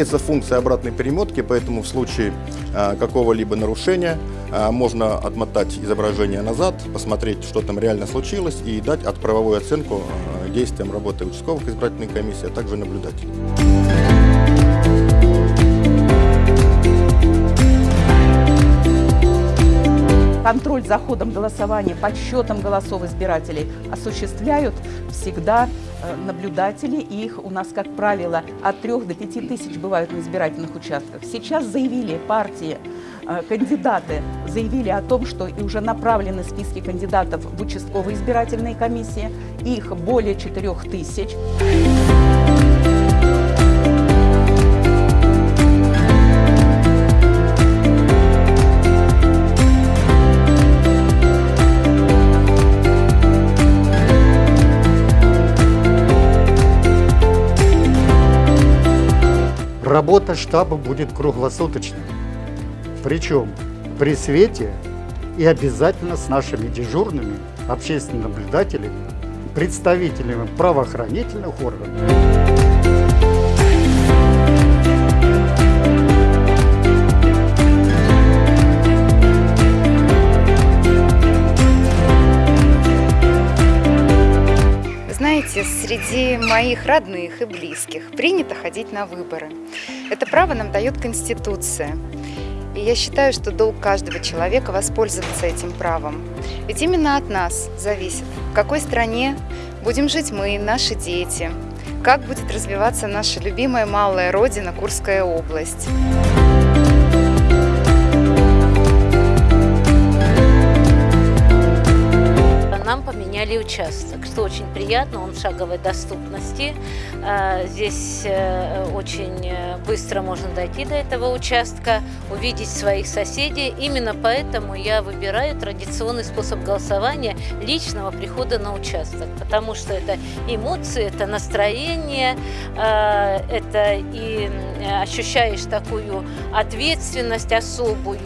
Имеется функция обратной перемотки, поэтому в случае а, какого-либо нарушения а, можно отмотать изображение назад, посмотреть, что там реально случилось и дать отправовую оценку а, действиям работы участковых избирательной комиссии, а также наблюдателей. Контроль за ходом голосования, подсчетом голосов избирателей осуществляют всегда э, наблюдатели. Их у нас, как правило, от 3 до 5 тысяч бывают на избирательных участках. Сейчас заявили партии, э, кандидаты заявили о том, что и уже направлены списки кандидатов в участковые избирательные комиссии. Их более 4 тысяч. Работа штаба будет круглосуточной. Причем при свете и обязательно с нашими дежурными общественными наблюдателями, представителями правоохранительных органов. Знаете, среди моих родных и близких принято ходить на выборы. Это право нам дает Конституция. И я считаю, что долг каждого человека воспользоваться этим правом. Ведь именно от нас зависит, в какой стране будем жить мы, наши дети, как будет развиваться наша любимая малая родина Курская область. Участок, что очень приятно, он в шаговой доступности. А, здесь э, очень э, быстро можно дойти до этого участка, увидеть своих соседей. Именно поэтому я выбираю традиционный способ голосования личного прихода на участок, потому что это эмоции, это настроение, а, это и ощущаешь такую ответственность особую.